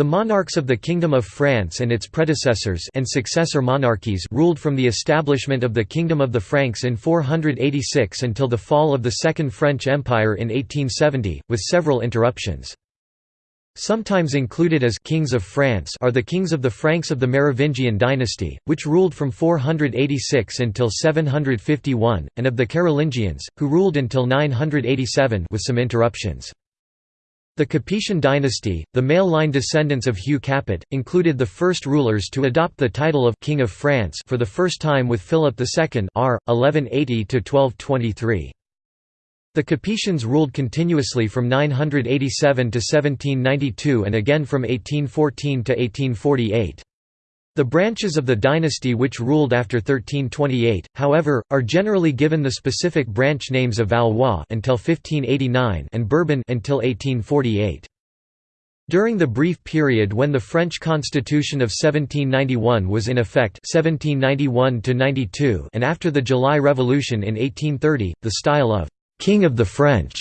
The monarchs of the Kingdom of France and its predecessors and successor monarchies ruled from the establishment of the Kingdom of the Franks in 486 until the fall of the Second French Empire in 1870, with several interruptions. Sometimes included as «kings of France» are the kings of the Franks of the Merovingian dynasty, which ruled from 486 until 751, and of the Carolingians, who ruled until 987 with some interruptions. The Capetian dynasty, the male line descendants of Hugh Capet, included the first rulers to adopt the title of King of France for the first time with Philip II r. 1180–1223. The Capetians ruled continuously from 987 to 1792 and again from 1814 to 1848. The branches of the dynasty which ruled after 1328, however, are generally given the specific branch names of Valois until 1589 and Bourbon until 1848. During the brief period when the French Constitution of 1791 was in effect 1791 and after the July Revolution in 1830, the style of «King of the French»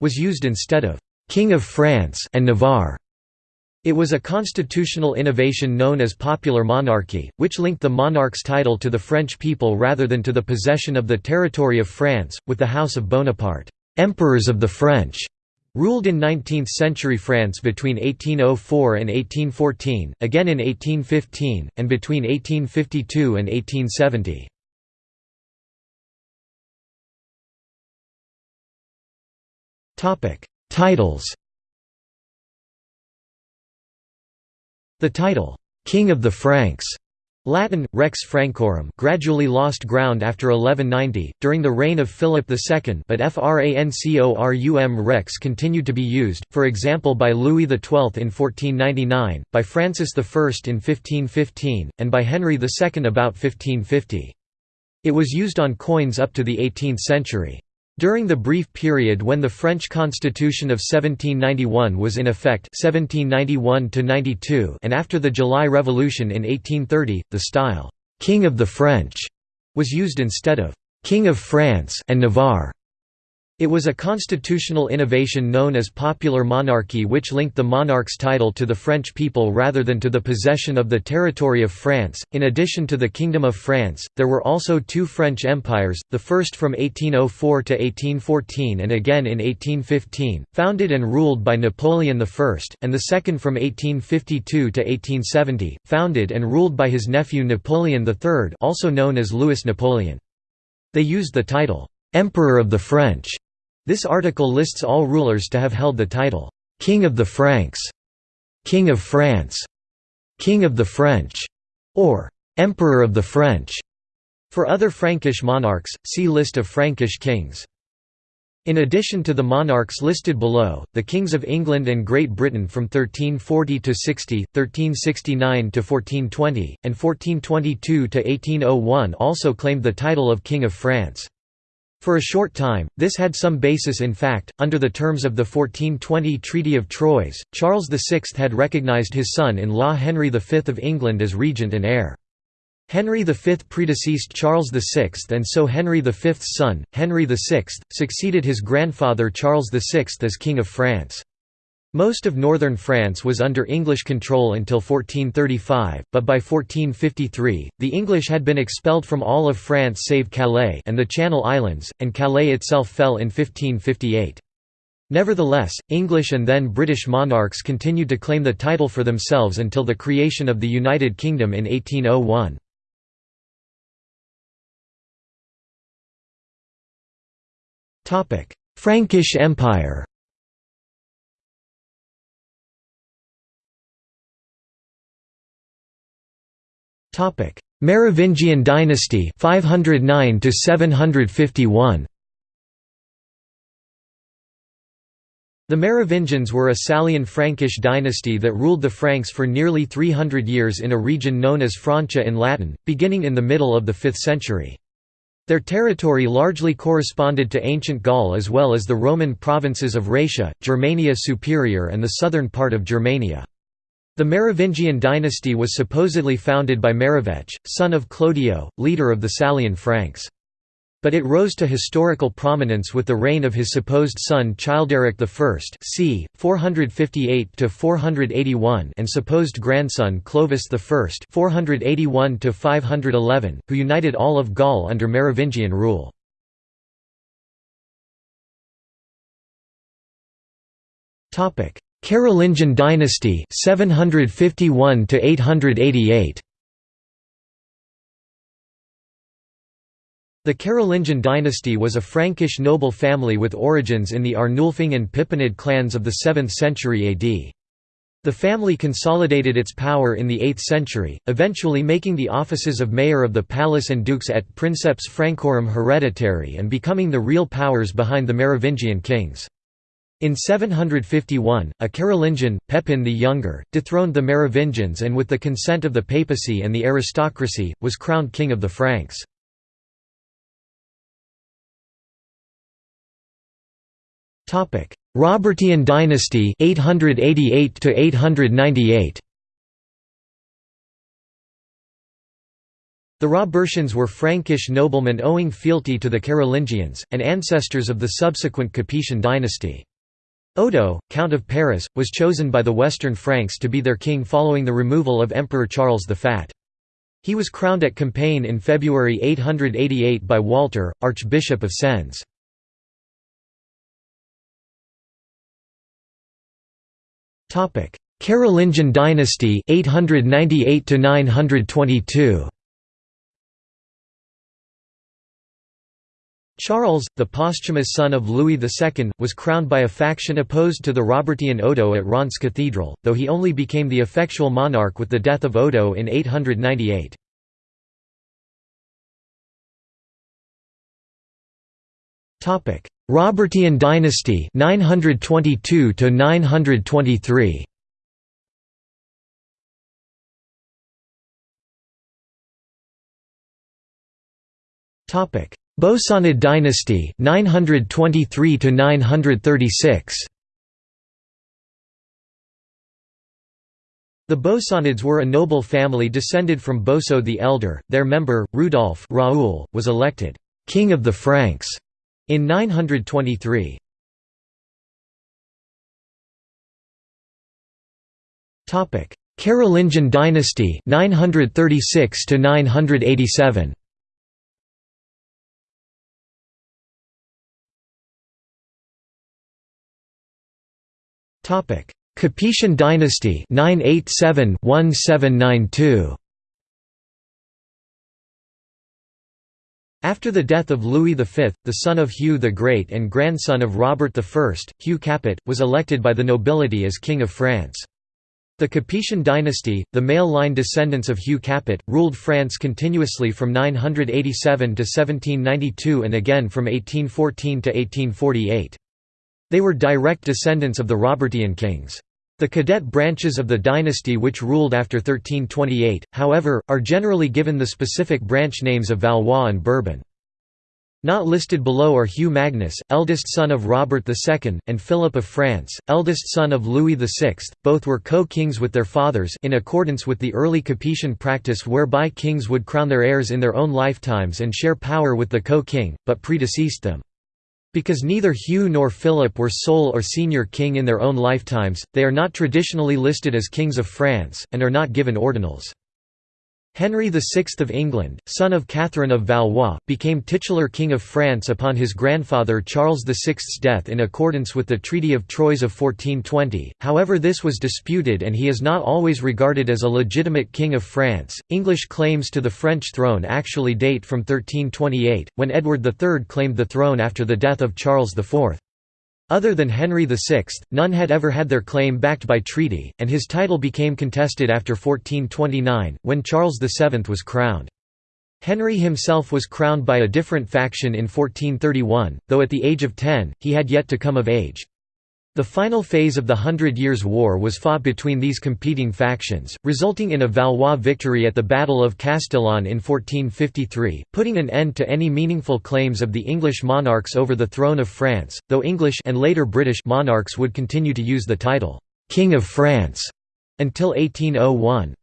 was used instead of «King of France» and Navarre. It was a constitutional innovation known as popular monarchy, which linked the monarch's title to the French people rather than to the possession of the territory of France, with the House of Bonaparte, "'Emperors of the French' ruled in 19th-century France between 1804 and 1814, again in 1815, and between 1852 and 1870. Titles The title, "'King of the Franks' Latin, Rex Francorum gradually lost ground after 1190, during the reign of Philip II but Francorum Rex continued to be used, for example by Louis XII in 1499, by Francis I in 1515, and by Henry II about 1550. It was used on coins up to the 18th century. During the brief period when the French Constitution of 1791 was in effect 1791 and after the July Revolution in 1830, the style, "'King of the French' was used instead of "'King of France' and Navarre'. It was a constitutional innovation known as popular monarchy which linked the monarch's title to the French people rather than to the possession of the territory of France. In addition to the Kingdom of France, there were also two French empires, the first from 1804 to 1814 and again in 1815, founded and ruled by Napoleon I, and the second from 1852 to 1870, founded and ruled by his nephew Napoleon III, also known as Louis Napoleon. They used the title Emperor of the French this article lists all rulers to have held the title, "'King of the Franks'", "'King of France'", "'King of the French'", or "'Emperor of the French'". For other Frankish monarchs, see List of Frankish kings. In addition to the monarchs listed below, the kings of England and Great Britain from 1340 to 60, 1369 to 1420, and 1422 to 1801 also claimed the title of King of France. For a short time, this had some basis in fact. Under the terms of the 1420 Treaty of Troyes, Charles VI had recognized his son in law Henry V of England as regent and heir. Henry V predeceased Charles VI and so Henry V's son, Henry VI, succeeded his grandfather Charles VI as King of France. Most of northern France was under English control until 1435, but by 1453, the English had been expelled from all of France save Calais and the Channel Islands, and Calais itself fell in 1558. Nevertheless, English and then British monarchs continued to claim the title for themselves until the creation of the United Kingdom in 1801. Frankish Empire Merovingian dynasty 509 to 751 The Merovingians were a Salian Frankish dynasty that ruled the Franks for nearly 300 years in a region known as Francia in Latin, beginning in the middle of the 5th century. Their territory largely corresponded to ancient Gaul as well as the Roman provinces of Raetia, Germania Superior and the southern part of Germania. The Merovingian dynasty was supposedly founded by Merovech, son of Clodio, leader of the Salian Franks. but it rose to historical prominence with the reign of his supposed son Childeric I c. 458–481 and supposed grandson Clovis I 481–511, who united all of Gaul under Merovingian rule. Carolingian dynasty 751 to 888 The Carolingian dynasty was a Frankish noble family with origins in the Arnulfing and Pippinid clans of the 7th century AD. The family consolidated its power in the 8th century, eventually making the offices of mayor of the palace and dukes et princeps Francorum hereditary and becoming the real powers behind the Merovingian kings. In 751, a Carolingian, Pepin the Younger, dethroned the Merovingians and with the consent of the papacy and the aristocracy, was crowned king of the Franks. Robertian dynasty 888 to 898. The Robertians were Frankish noblemen owing fealty to the Carolingians, and ancestors of the subsequent Capetian dynasty. Odo, Count of Paris, was chosen by the Western Franks to be their king following the removal of Emperor Charles the Fat. He was crowned at Compiègne in February 888 by Walter, Archbishop of Sens. Carolingian dynasty 898 to 922. Charles, the posthumous son of Louis II, was crowned by a faction opposed to the Robertian Odo at Reims Cathedral, though he only became the effectual monarch with the death of Odo in 898. Robertian dynasty 922 to 923 Topic Bosonid dynasty 923 to 936 The Bosonids were a noble family descended from Boso the Elder. Their member, Rudolf Raoul, was elected king of the Franks in 923 Topic: Carolingian dynasty 936 to 987. Topic: Capetian dynasty 987 1792. After the death of Louis V, the son of Hugh the Great and grandson of Robert I, Hugh Capet, was elected by the nobility as King of France. The Capetian dynasty, the male line descendants of Hugh Capet, ruled France continuously from 987 to 1792 and again from 1814 to 1848. They were direct descendants of the Robertian kings. The cadet branches of the dynasty which ruled after 1328, however, are generally given the specific branch names of Valois and Bourbon. Not listed below are Hugh Magnus, eldest son of Robert II, and Philip of France, eldest son of Louis VI. Both were co-kings with their fathers in accordance with the early Capetian practice whereby kings would crown their heirs in their own lifetimes and share power with the co-king, but predeceased them. Because neither Hugh nor Philip were sole or senior king in their own lifetimes, they are not traditionally listed as kings of France, and are not given ordinals. Henry VI of England, son of Catherine of Valois, became titular King of France upon his grandfather Charles VI's death in accordance with the Treaty of Troyes of 1420, however this was disputed and he is not always regarded as a legitimate King of France. English claims to the French throne actually date from 1328, when Edward III claimed the throne after the death of Charles IV. Other than Henry VI, none had ever had their claim backed by treaty, and his title became contested after 1429, when Charles VII was crowned. Henry himself was crowned by a different faction in 1431, though at the age of ten, he had yet to come of age. The final phase of the Hundred Years' War was fought between these competing factions, resulting in a Valois victory at the Battle of Castillon in 1453, putting an end to any meaningful claims of the English monarchs over the throne of France, though English and later British monarchs would continue to use the title, "'King of France' until 1801.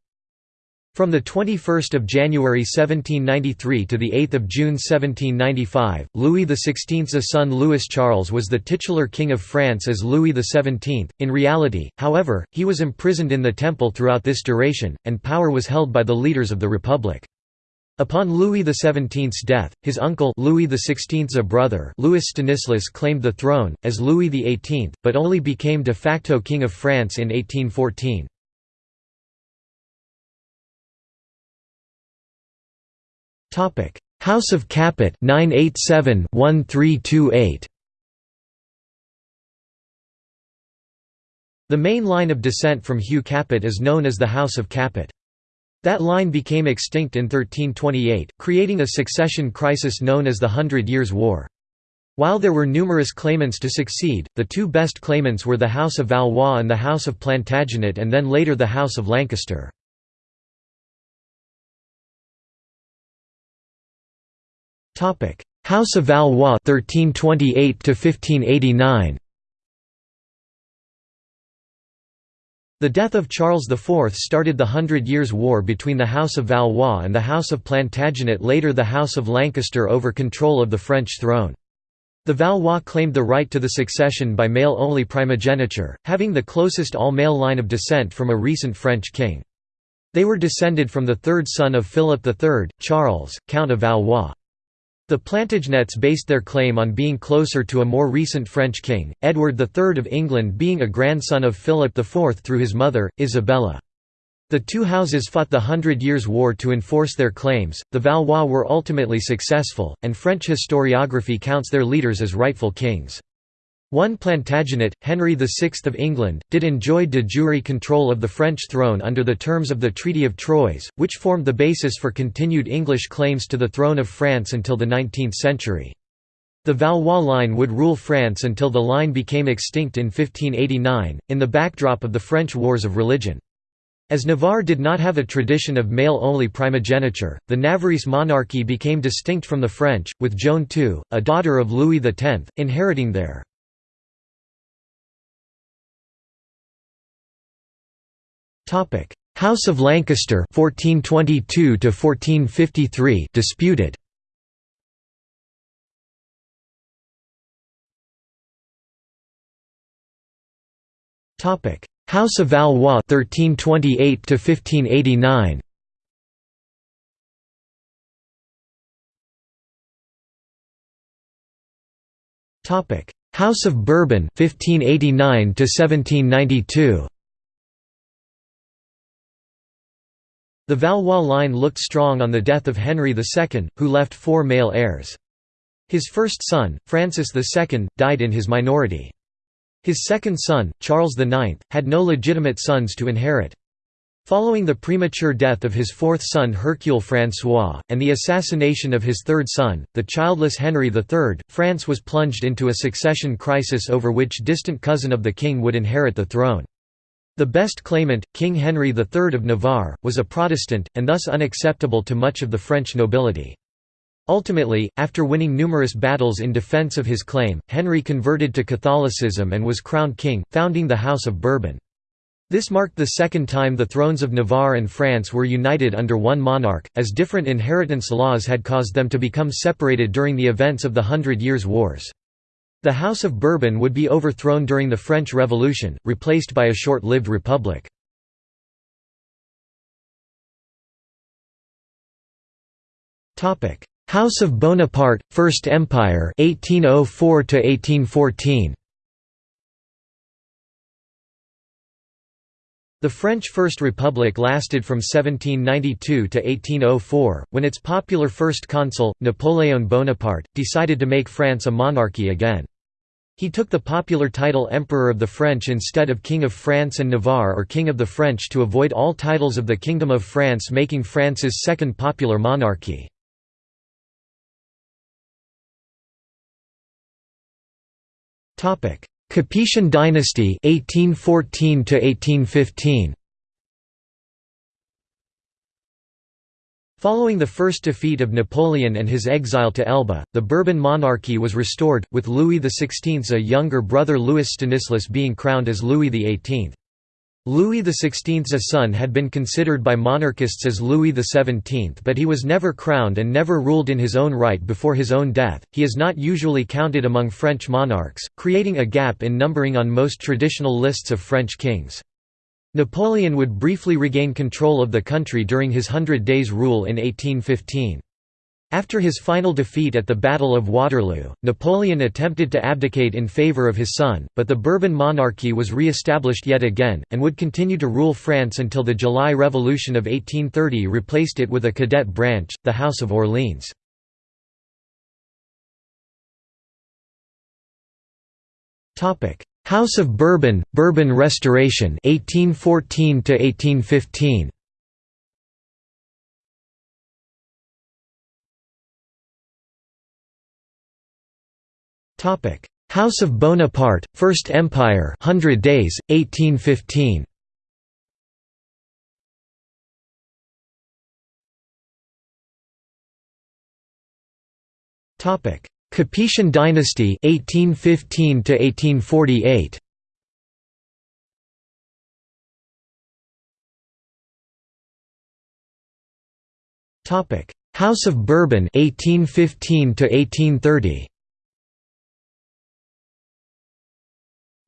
From 21 January 1793 to 8 June 1795, Louis XVI's son Louis Charles was the titular king of France as Louis XVII. In reality, however, he was imprisoned in the Temple throughout this duration, and power was held by the leaders of the Republic. Upon Louis XVII's death, his uncle Louis XVI's brother Louis Stanislas claimed the throne, as Louis XVIII, but only became de facto king of France in 1814. Topic: House of Capet 987-1328. The main line of descent from Hugh Capet is known as the House of Capet. That line became extinct in 1328, creating a succession crisis known as the Hundred Years' War. While there were numerous claimants to succeed, the two best claimants were the House of Valois and the House of Plantagenet and then later the House of Lancaster. House of Valois 1328 to 1589 The death of Charles IV started the Hundred Years' War between the House of Valois and the House of Plantagenet later the House of Lancaster over control of the French throne. The Valois claimed the right to the succession by male-only primogeniture, having the closest all-male line of descent from a recent French king. They were descended from the third son of Philip III, Charles, Count of Valois. The Plantagenets based their claim on being closer to a more recent French king, Edward III of England being a grandson of Philip IV through his mother, Isabella. The two houses fought the Hundred Years' War to enforce their claims, the Valois were ultimately successful, and French historiography counts their leaders as rightful kings. One Plantagenet, Henry VI of England, did enjoy de jure control of the French throne under the terms of the Treaty of Troyes, which formed the basis for continued English claims to the throne of France until the 19th century. The Valois line would rule France until the line became extinct in 1589, in the backdrop of the French Wars of Religion. As Navarre did not have a tradition of male-only primogeniture, the Navarrese monarchy became distinct from the French, with Joan II, a daughter of Louis X, inheriting their House of Lancaster 1422 to 1453 disputed. Topic: House of Valois 1328 to 1589. Topic: House of Bourbon 1589 to 1792. The Valois line looked strong on the death of Henry II, who left four male heirs. His first son, Francis II, died in his minority. His second son, Charles IX, had no legitimate sons to inherit. Following the premature death of his fourth son Hercule François, and the assassination of his third son, the childless Henry III, France was plunged into a succession crisis over which distant cousin of the king would inherit the throne. The best claimant, King Henry III of Navarre, was a Protestant, and thus unacceptable to much of the French nobility. Ultimately, after winning numerous battles in defense of his claim, Henry converted to Catholicism and was crowned king, founding the House of Bourbon. This marked the second time the thrones of Navarre and France were united under one monarch, as different inheritance laws had caused them to become separated during the events of the Hundred Years' Wars. The House of Bourbon would be overthrown during the French Revolution, replaced by a short-lived republic. House of Bonaparte, First Empire 1804 1814. The French First Republic lasted from 1792 to 1804, when its popular first consul, Napoléon Bonaparte, decided to make France a monarchy again. He took the popular title Emperor of the French instead of King of France and Navarre or King of the French to avoid all titles of the Kingdom of France making France's second popular monarchy. Capetian dynasty 1814 1815 Following the first defeat of Napoleon and his exile to Elba, the Bourbon monarchy was restored, with Louis XVI's a younger brother Louis Stanislas being crowned as Louis XVIII. Louis XVI's son had been considered by monarchists as Louis XVII but he was never crowned and never ruled in his own right before his own death. He is not usually counted among French monarchs, creating a gap in numbering on most traditional lists of French kings. Napoleon would briefly regain control of the country during his Hundred Days' rule in 1815. After his final defeat at the Battle of Waterloo, Napoleon attempted to abdicate in favour of his son, but the Bourbon monarchy was re-established yet again, and would continue to rule France until the July Revolution of 1830 replaced it with a cadet branch, the House of Orleans. House of Bourbon, Bourbon Restoration 1814 to 1815. House of Bonaparte, First Empire Hundred Days, 1815 Capetian dynasty 1815 to 1848 Topic House of Bourbon 1815 to 1830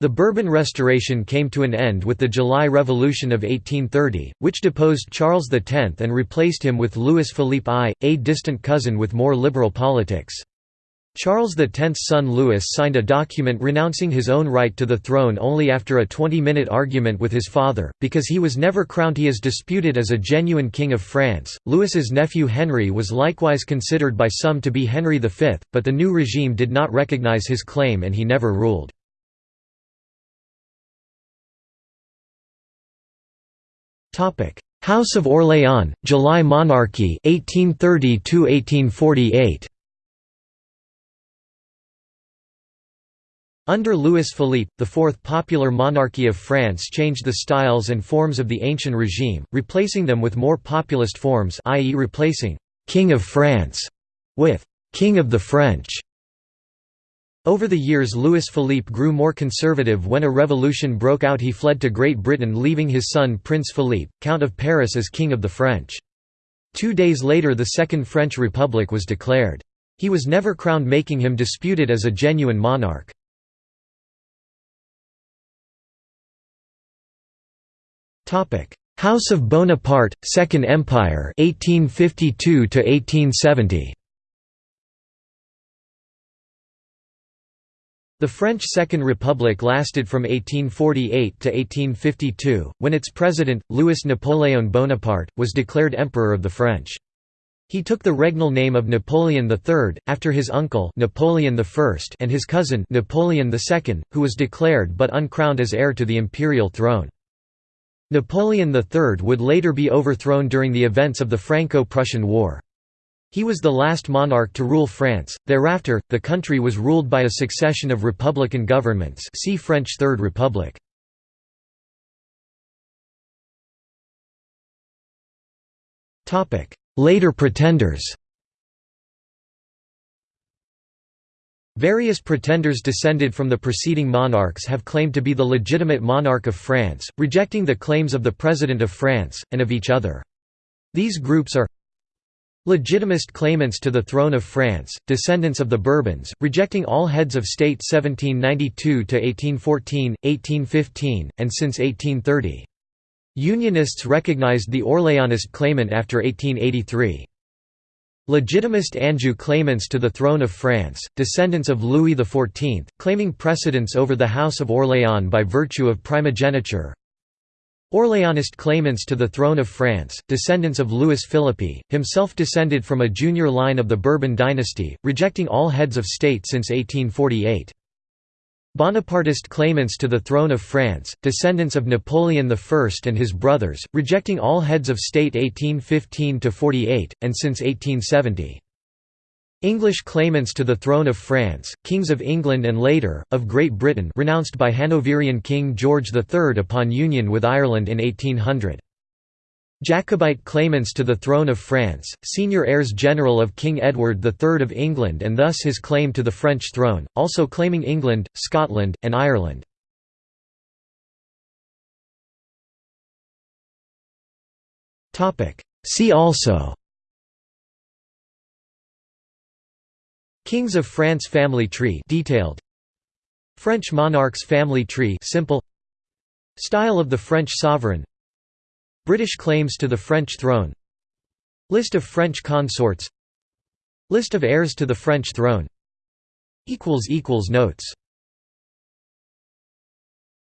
The Bourbon Restoration came to an end with the July Revolution of 1830, which deposed Charles X and replaced him with Louis Philippe I, a distant cousin with more liberal politics. Charles X's son Louis signed a document renouncing his own right to the throne only after a 20-minute argument with his father, because he was never crowned he is disputed as a genuine king of France. Louis's nephew Henry was likewise considered by some to be Henry V, but the new regime did not recognize his claim and he never ruled. Topic: House of Orléans, July monarchy 1830 1848 Under Louis Philippe, the fourth popular monarchy of France changed the styles and forms of the ancient regime, replacing them with more populist forms i.e. replacing «King of France» with «King of the French» Over the years Louis Philippe grew more conservative when a revolution broke out he fled to Great Britain leaving his son Prince Philippe, Count of Paris as King of the French. Two days later the Second French Republic was declared. He was never crowned making him disputed as a genuine monarch. House of Bonaparte, Second Empire 1852 1870. The French Second Republic lasted from 1848 to 1852, when its president, Louis-Napoléon Bonaparte, was declared Emperor of the French. He took the regnal name of Napoleon III, after his uncle Napoleon I and his cousin Napoleon II, who was declared but uncrowned as heir to the imperial throne. Napoleon III would later be overthrown during the events of the Franco-Prussian War. He was the last monarch to rule France. Thereafter, the country was ruled by a succession of republican governments. See French Third Republic. Topic: Later pretenders. Various pretenders descended from the preceding monarchs have claimed to be the legitimate monarch of France, rejecting the claims of the President of France, and of each other. These groups are Legitimist claimants to the throne of France, descendants of the Bourbons, rejecting all heads of state 1792–1814, 1815, and since 1830. Unionists recognized the Orléanist claimant after 1883. Legitimist Anjou claimants to the throne of France, descendants of Louis XIV, claiming precedence over the House of Orléans by virtue of primogeniture. Orleanist claimants to the throne of France, descendants of Louis Philippe, himself descended from a junior line of the Bourbon dynasty, rejecting all heads of state since 1848. Bonapartist claimants to the throne of France, descendants of Napoleon I and his brothers, rejecting all heads of state 1815–48, and since 1870. English claimants to the throne of France, kings of England and later, of Great Britain renounced by Hanoverian King George III upon union with Ireland in 1800. Jacobite claimants to the throne of France, senior heirs general of King Edward III of England and thus his claim to the French throne, also claiming England, Scotland, and Ireland. See also Kings of France family tree detailed. French monarchs family tree simple. Style of the French sovereign British claims to the French throne. List of French consorts. List of heirs to the French throne. Notes